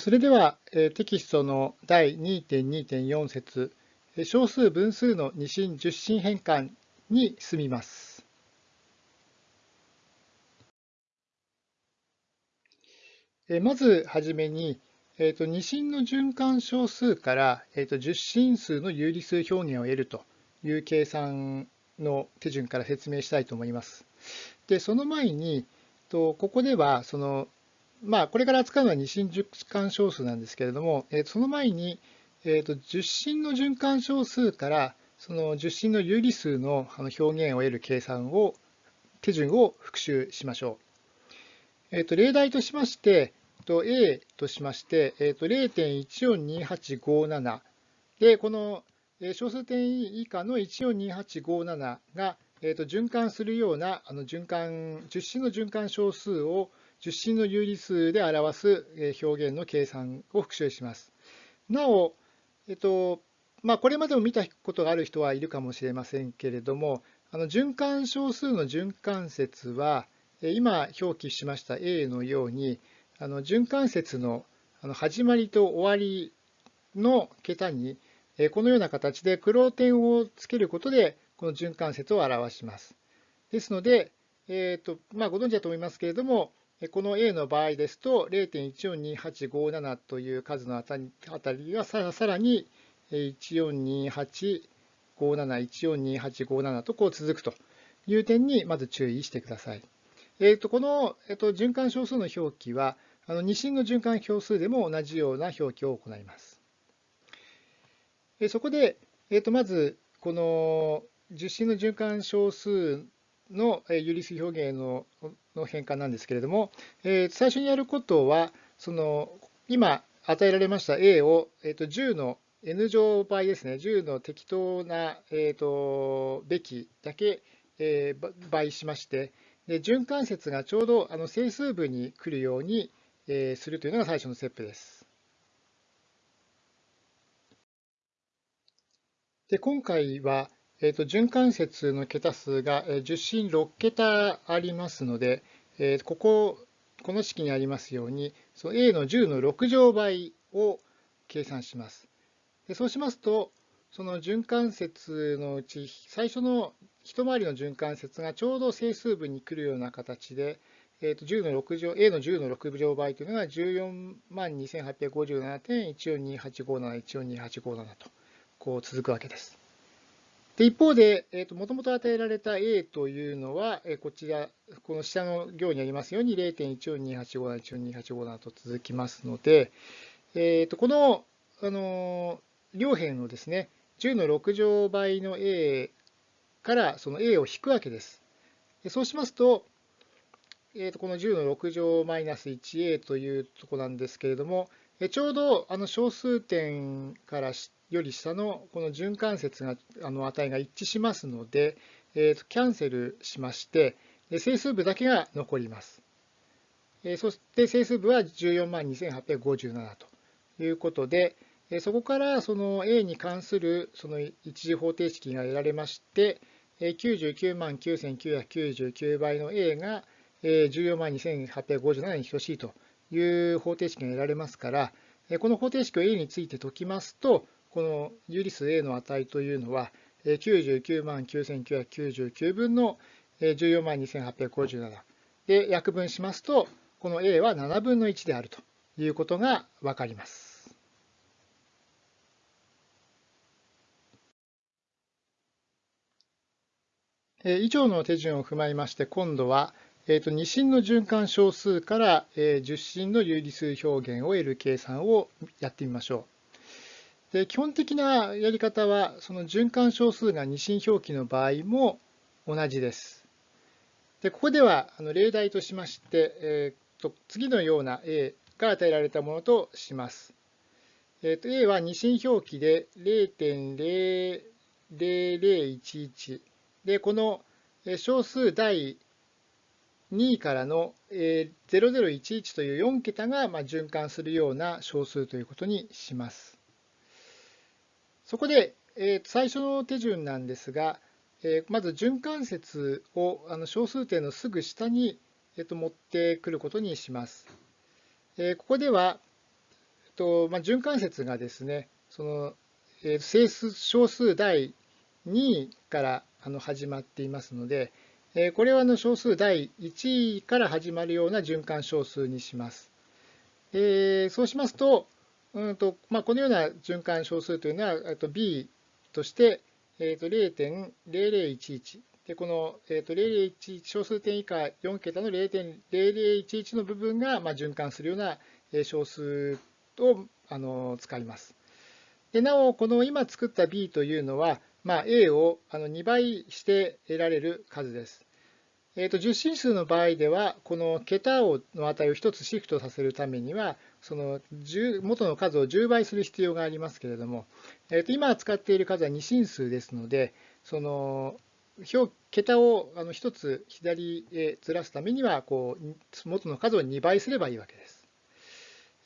それではテキストの第2.2.4節小数分数の二進十進変換に進みます。まずはじめに、えーと、二進の循環小数から、えーと、十進数の有理数表現を得るという計算の手順から説明したいと思います。でその前に、とここではそのまあ、これから扱うのは二進循環小数なんですけれども、えー、その前に、えーと、十進の循環小数からその十進の有理数の表現を得る計算を手順を復習しましょう。えーと、例題としまして、と A としまして、えーと、0.142857で、この小数点以下の142857が、えー、と循環するようなあの循環十進の循環小数を十進の有理数で表す表現の計算を復習します。なお、えっとまあ、これまでも見たことがある人はいるかもしれませんけれども、あの循環小数の循環節は、今表記しました A のように、あの循環節の始まりと終わりの桁に、このような形で黒点をつけることで、この循環節を表します。ですので、えーとまあ、ご存知だと思いますけれども、この A の場合ですと、0.142857という数のあたりがさらに142857、142857とこう続くという点にまず注意してください。えー、とこの、えー、と循環小数の表記は、あの二進の循環表数でも同じような表記を行います。そこで、えー、とまず、この十進の循環小数の有理数表現のの変換なんですけれども、えー、最初にやることは、その今与えられました A を、えー、と10の n 乗倍ですね、10の適当な、えー、とべきだけ、えー、倍しまして、で循環節がちょうどあの整数部に来るように、えー、するというのが最初のステップです。で今回は、えーと、循環節の桁数が10進6桁ありますので、えー、ここ、この式にありますように、その a の10の6乗倍を計算します。でそうしますと、その循環節のうち最初の一回りの循環節がちょうど整数部に来るような形で、えー、と10の6乗 a の10の6乗倍というのが14万2857.142857、142857とこう続くわけです。で一方で、えーと、もともと与えられた A というのは、えー、こちら、この下の行にありますように0.142857、142857と続きますので、えーと、この、あの両辺のですね、10の6乗倍の A からその A を引くわけです。でそうしますと、えー、とこの10の6乗マイナス 1a というとこなんですけれども、ちょうどあの小数点からしてより下のこの循環節があの値が一致しますので、えー、とキャンセルしまして整数部だけが残ります。えそして整数部は14万2857ということで、えそこからその A に関するその一次方程式が得られまして、99万9999倍の A が14万2857に等しいという方程式が得られますから、この方程式を A について解きますと、この有理数 A の値というのは99万9999分の14万2857で約分しますとこの A は7分の1であるということがわかります。以上の手順を踏まえまして今度は二進の循環小数から十進の有理数表現を得る計算をやってみましょう。で基本的なやり方は、その循環小数が二進表記の場合も同じです。でここではあの例題としまして、えー、と次のような A が与えられたものとします。えー、と A は二進表記で0.00011で、この小数第2位からの0011という4桁が循環するような小数ということにします。そこで、えー、最初の手順なんですが、えー、まず循環節をあの小数点のすぐ下に、えー、と持ってくることにします。えー、ここではとまあ、循環節がですね、そのえー、整数小数第2からあの始まっていますので、えー、これはの小数第1から始まるような循環小数にします。えー、そうしますと、うんとまあ、このような循環小数というのは、と b として、えー、と0.0011で、この、えー、と0011小数点以下4桁の0.0011の部分が、まあ、循環するような小数をあの使います。でなお、この今作った b というのは、まあ、a をあの2倍して得られる数です。えー、と十進数の場合では、この桁をの値を1つシフトさせるためには、その元の数を10倍する必要がありますけれども、えー、と今使っている数は2進数ですので、その表桁をあの1つ左へずらすためにはこう、元の数を2倍すればいいわけです。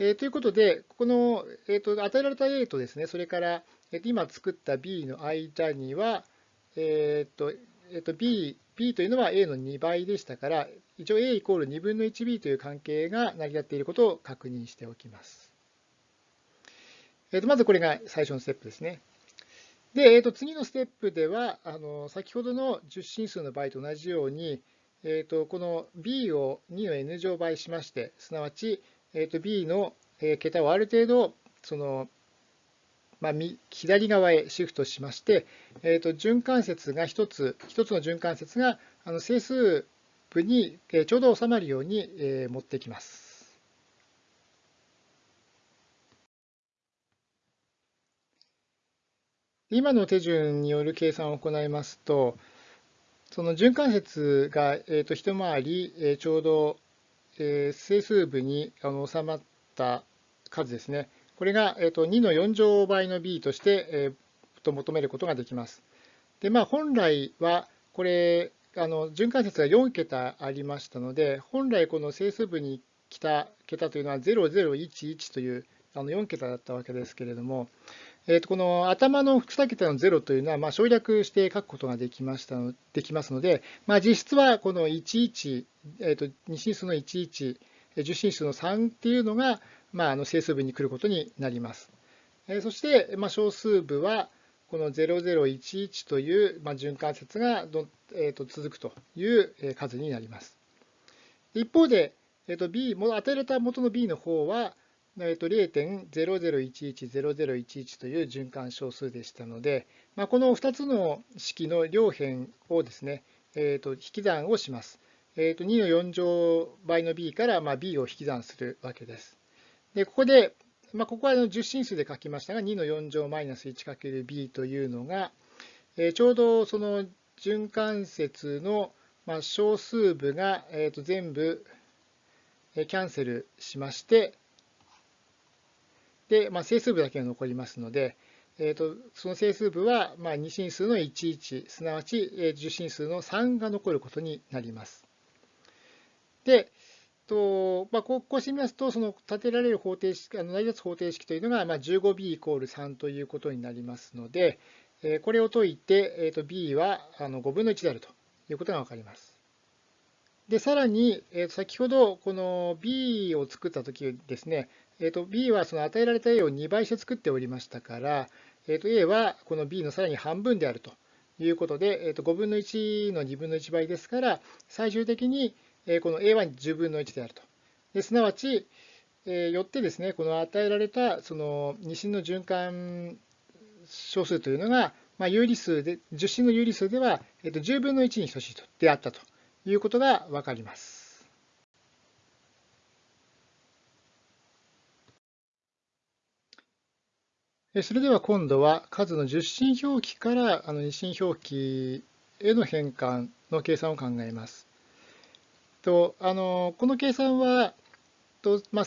えー、ということで、この、えーと、与えられた A とですね、それから、えー、今作った B の間には、えーとえーと B, B というのは A の2倍でしたから、一応 A イコール2分の 1B という関係が成り立っていることを確認しておきます。えー、とまずこれが最初のステップですね。で、えー、と次のステップでは、あの先ほどの10進数の場合と同じように、えー、とこの B を2の n 乗倍しまして、すなわちえー、と B の桁をある程度その、まあ、左側へシフトしまして、えー、と循環節が1つ、1つの循環節があの整数部にちょうど収まるように持ってきます。今の手順による計算を行いますと、その循環節が、えー、と一回り、えちょうどえー、整数部にあの収まった数ですね。これが、えーと、2の4乗倍の b として、えー、と求めることができます。で、まあ、本来は、これ、あの循環節が4桁ありましたので、本来この整数部に来た桁というのは0011というあの4桁だったわけですけれども、えー、とこの頭の2桁の0というのは、まあ、省略して書くことができましたできますので、まあ、実質はこの11、えー、と2進数の11、10進数の3っていうのが、まあ、あの整数部に来ることになります。え、そして、まあ、小数部はこの0011という、まあ、循環節がど、えー、と続くという数になります。一方で、えー、と B、与えられた元の B の方は、えー、と0.00110011という循環小数でしたので、まあ、この2つの式の両辺をですね、えー、と引き算をします。えー、と2の4乗倍の b からまあ b を引き算するわけです。で、ここで、まあ、ここは10進数で書きましたが、2の4乗マイナス 1×b というのが、えー、ちょうどその循環節のまあ小数部が、えー、と全部キャンセルしまして、で、まあ、整数部だけが残りますので、えーと、その整数部は、まあ、2進数の11、すなわち10進数の3が残ることになります。で、とまあ、こうしてみますと、その立てられる方程式、あの成り立つ方程式というのが、まあ、15b イコール3ということになりますので、えこれを解いて、えー、と b はあの5分の1であるということが分かります。で、さらに、えー、先ほどこの b を作ったときですね、えー、と b はその与えられた a を2倍して作っておりましたから、えー、と a はこの b のさらに半分であるということで、えー、と5分の1の2分の1倍ですから、最終的にこの a は10分の1であると。ですなわち、えよってですね、この与えられたその二進の循環小数というのが、まあ、有理数で、10進の有理数では、えー、と10分の1に等しいとであったということがわかります。それでは今度は数の10進表記からあの二進表記への変換の計算を考えます。とあのこの計算はと、まあ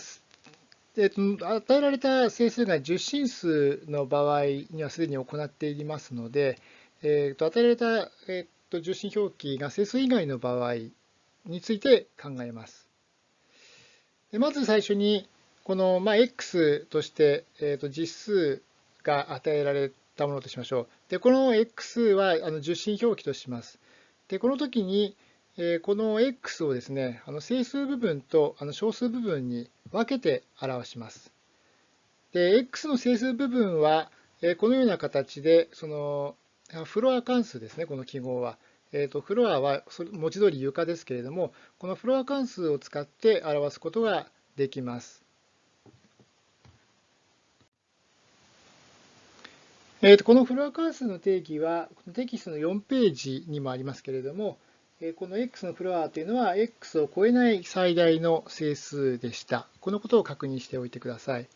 えっと、与えられた整数が10進数の場合にはすでに行っていますので、えっと、与えられた、えっと、10進表記が整数以外の場合について考えます。でまず最初にこの、まあ、x として、えっと、実数が与えられたものとしましょう。で、この x はあの受信表記とします。で、この時に、えこの x をですね、あの整数部分とあの小数部分に分けて表します。で、x の整数部分は、このような形で、そのフロア関数ですね、この記号は。えーと、フロアは文字通り床ですけれども、このフロア関数を使って表すことができます。えーと、このフロア関数の定義はテキストの4ページにもありますけれども、この x のフロアというのは x を超えない最大の整数でした。このことを確認しておいてください。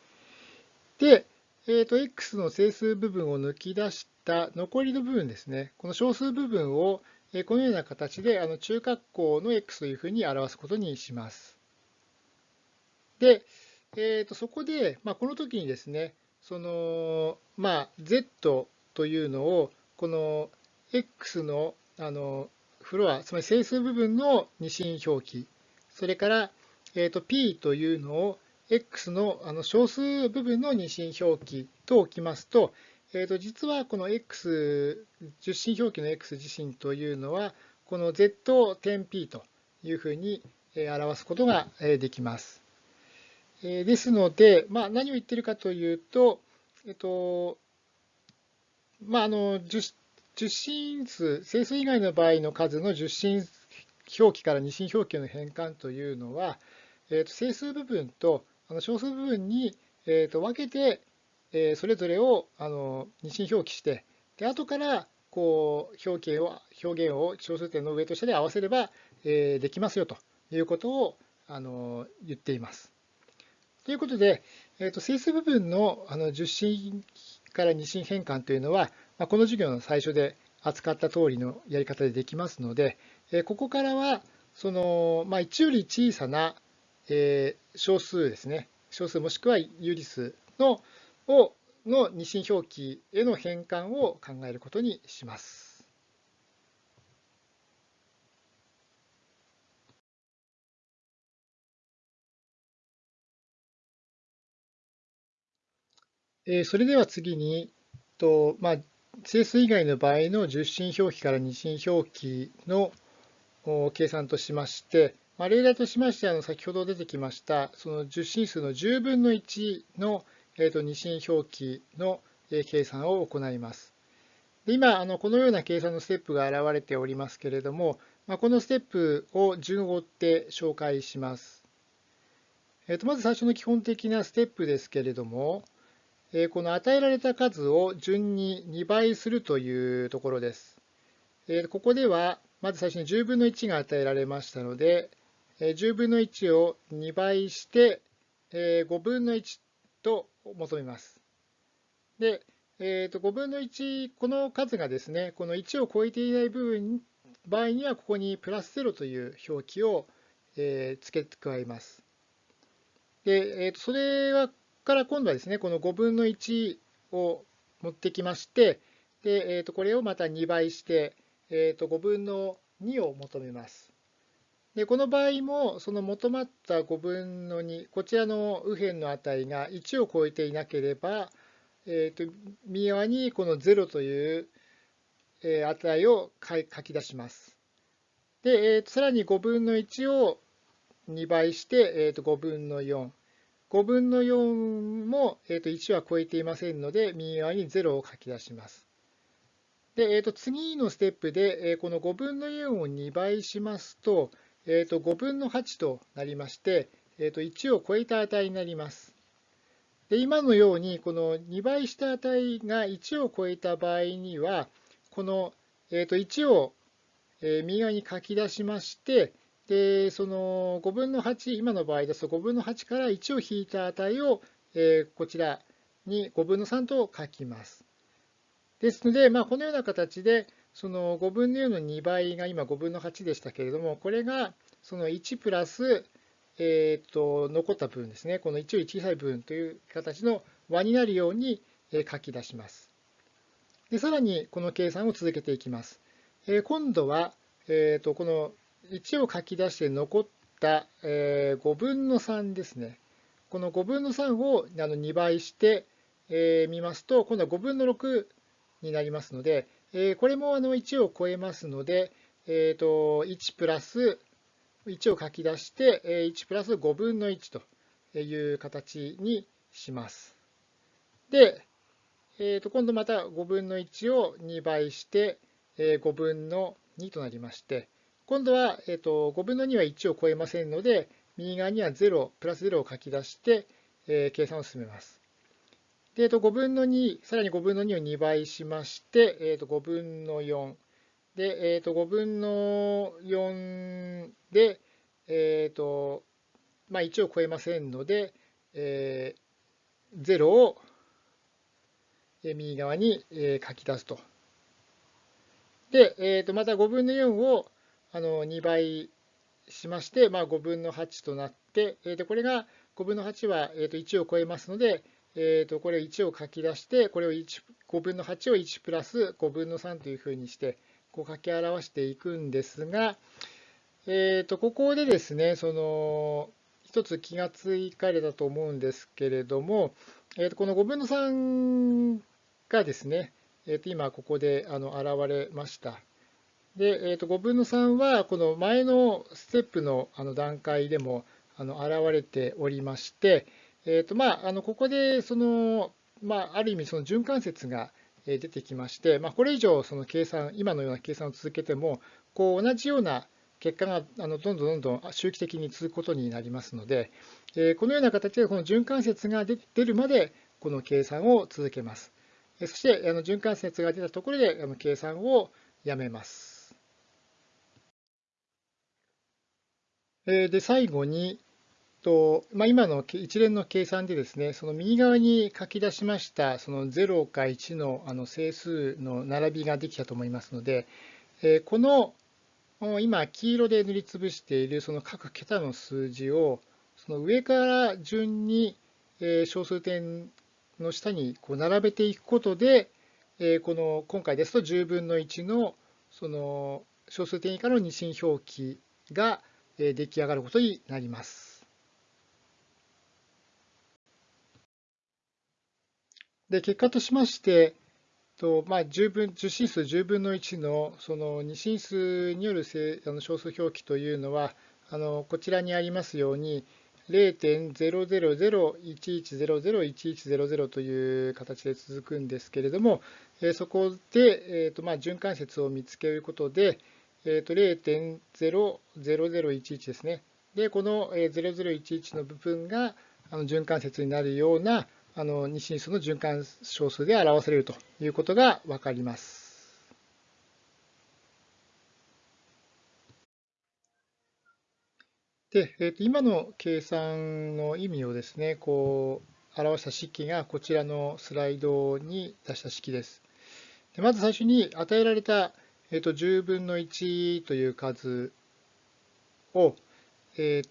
で、えーと、x の整数部分を抜き出した残りの部分ですね。この小数部分をこのような形であの中括弧の x というふうに表すことにします。で、えー、とそこで、まあ、この時にですね、その、まあ、z というのを、この x のあのフロア、つまり整数部分の二進表記、それから、えー、と p というのを x のあの小数部分の二進表記と置きますと、えー、と実はこの x、十進表記の x 自身というのは、この z 点 p というふうに表すことができます。ですので、まあ、何を言っているかというと、えっと、まあ、あの、十進数、整数以外の場合の数の十進表記から二進表記の変換というのは、えっと、整数部分と小数部分に、えっと、分けてえそれぞれをあの二進表記して、で後からこう表記を表現を小数点の上と下で合わせれば、えできますよということをあの言っています。ということで、えー、と整数部分のあの十進から二進変換というのは、この授業の最初で扱った通りのやり方でできますので、ここからはその、まあ、1より小さな、え小数ですね、小数もしくは有理数のをの二進表記への変換を考えることにします。それでは次に、とまあ、整数以外の場合の十進表記から二進表記の計算としまして、まあ、例題としましては先ほど出てきましたその十進数の10分の1のえー、と二進表記の計算を行います。で今、あのこのような計算のステップが現れておりますけれども、まあ、このステップを順を追って紹介します。えー、とまず最初の基本的なステップですけれども、え、この与えられた数を順に2倍するというところです。え、ここでは、まず最初に10分の1が与えられましたので、10分の1を2倍して5分の1と求めます。で、えー、と5分の1、この数がですね、この1を超えていない部分場合には、ここにプラス0という表記を、え、付け加えます。で、えー、とそれはから今度はですね、この5分の1を持ってきまして、でえー、とこれをまた2倍して、えー、と5分の2を求めます。でこの場合もその求まった5分の2こちらの右辺の値が1を超えていなければ、えー、と右側にこの0という値を書き出します。で、えー、とさらに5分の1を2倍して、えー、と5分の4。5分の4も、えー、と1は超えていませんので、右側に0を書き出します。で、えー、と次のステップで、えー、この5分の4を2倍しますと、えー、と5分の8となりまして、えー、と1を超えた値になります。で今のようにこの2倍した値が1を超えた場合にはこの、えー、と1を右側に書き出しましてでその5分の8今の場合ですと5分の8から1を引いた値を、えこちらに5分の3と書きます。ですので、まあ、このような形でその5分の4の2倍が今5分の8でしたけれども、これがその1プラス、えー、と残った部分ですね、この1より小さい部分という形の和になるように書き出します。でさらにこの計算を続けていきます。えー、今度は、えー、とこの1を書き出して残った、えー、5分の3ですね。この5分の3をあの2倍してみ、えー、ますと、今度は5分の6になりますので、えこれもあの1を超えますので、えー、と1プラス1を書き出して1プラス5分の1という形にします。で、えー、と今度また5分の1を2倍して、えー、5分の2となりまして、今度は、えー、と5分の2は1を超えませんので、右側には0、プラス0を書き出して、えー、計算を進めます。で、えー、と5分の2、さらに5分の2を2倍しまして、えー、と5分の4。で、えー、と5分の4で、えーとまあ、1を超えませんので、えー、0を右側に書き出すと。で、えー、とまた5分の4をあの2倍しまして、まあ、5分の8となって、えー、とこれが5分の8は、えー、と1を超えますので、えー、とこれを1を書き出して、これを1 5分の8を1プラス5分の3というふうにして、こう書き表していくんですが、えー、とここでですね、その一つ気がつかれたと思うんですけれども、えー、とこの5分の3がですね、えー、と今ここであの現れました。で、えー、と5分の3はこの前のステップのあの段階でもあの現れておりまして、えーとまあ、あのここでその、まあ、ある意味その循環節が出てきまして、まあ、これ以上その計算今のような計算を続けてもこう同じような結果があのどんどんどんどん周期的に続くことになりますので、えこのような形でこの循環節が出るまでこの計算を続けます。そしてあの循環節が出たところであの計算をやめます。で最後にと、まあ、今の一連の計算でですね、その右側に書き出しましたその0か1のあの整数の並びができたと思いますので、この今黄色で塗りつぶしているその各桁の数字をその上から順に小数点の下にこう並べていくことでこの今回ですと10分の1のその小数点以下の二進表記が出来上がることになります。で結果としましてとまあ、10分10進数10分の1のその2進数によるあの小数表記というのはあのこちらにありますように0.00011001100という形で続くんですけれども、そこで、えーとまあ、循環節を見つけることで、えー、と0.00011ですね。で、この0011の部分があの循環節になるようなあの二進数の循環小数で表されるということがわかります。で、えー、と今の計算の意味をですね、こう表した式がこちらのスライドに出した式です。でまず最初に与えられた、えー、と10分の1という数を、えー、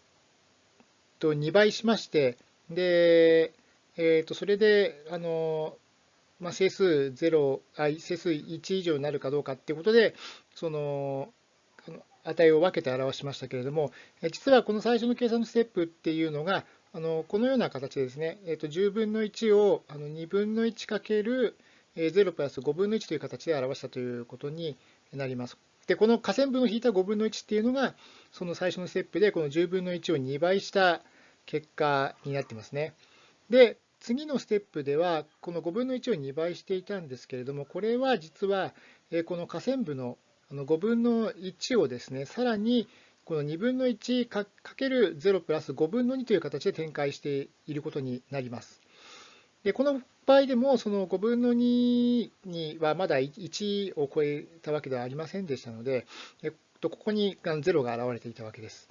と2倍しまして、で、えー、とそれであの、まあ、整数0あ整数1以上になるかどうかっていうことでその値を分けて表しましたけれども実はこの最初の計算のステップっていうのがあのこのような形ですね、えー、と10分の1をあの2分の1かける0プラス5分の1という形で表したということになります。で、この下線分を引いた5分の1っていうのが、その最初のステップでこの10分の1を2倍した結果になってますね。で、次のステップでは、この5分の1を2倍していたんですけれども、これは実は、この下線部の5分の1をですね、さらにこの2分の1かける0プラス5分の2という形で展開していることになります。でこの場合でも、その5分の2にはまだ1を超えたわけではありませんでしたので、えっとここに0が現れていたわけです。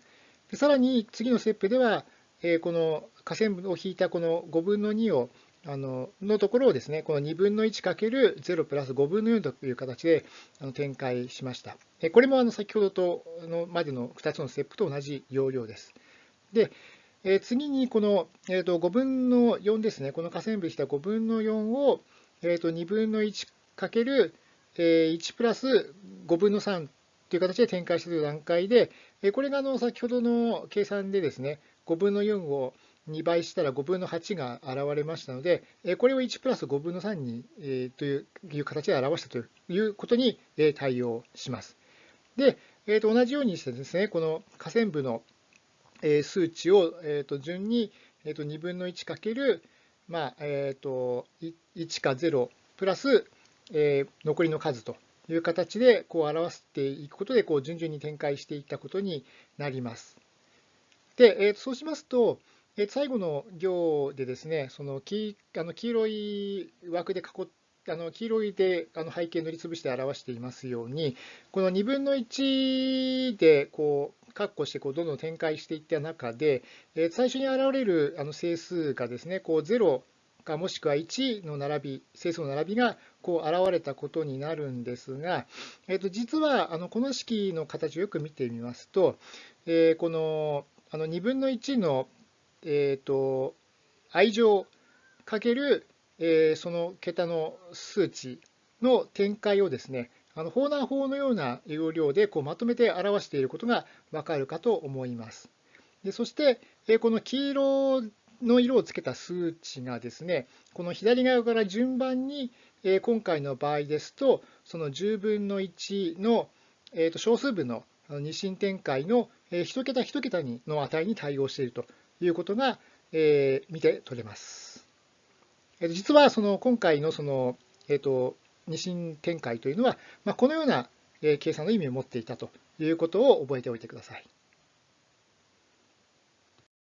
でさらに次のステップでは、えこの下線を引いたこの5分の2をあののところをですね、この2分の1かける0プラス5分の4という形で展開しました。これもあの先ほどとのまでの2つのステップと同じ要領です。で、え次にこのえー、と5分の4ですね、この下線部した5分の4をえー、と2分の1かける1プラス5分の3という形で展開したという段階で、これがあの先ほどの計算でですね、5分の4を2倍したら5分の8が現れましたので、これを1プラス5分の3にという形で表したということに対応します。で、えー、と同じようにしてですね、この下線部の数値をえー、と順にえー、と2分の1かけるまあえーと、1か0プラス、えー、残りの数という形でこう表していくことでこう順々に展開していったことになります。で、えー、そうしますと、えー、最後の行でですね、その黄あの黄色い枠で囲っあの黄色いであの背景塗りつぶして表していますように、この2分の1でこう括弧してこうどんどん展開していった中で、え、最初に現れるあの整数がですね、こう0かもしくは1の並び、整数の並びがこう現れたことになるんですが、えー、と実はあのこの式の形をよく見てみますと、え、このあの2分の1の、えー、と愛乗かける、え、その桁の数値の展開をですね、あのフォーナー法のような要領でこうまとめて表していることがわかるかと思います。でそして、えこの黄色の色をつけた数値がですね、この左側から順番に、え今回の場合ですと、その10分の1の、えと小数分の二進展開の1桁1桁にの値に対応しているということが、え見て取れます。実はその今回のその、えーと二進展開というのは、まあ、このような計算の意味を持っていたということを覚えておいてください。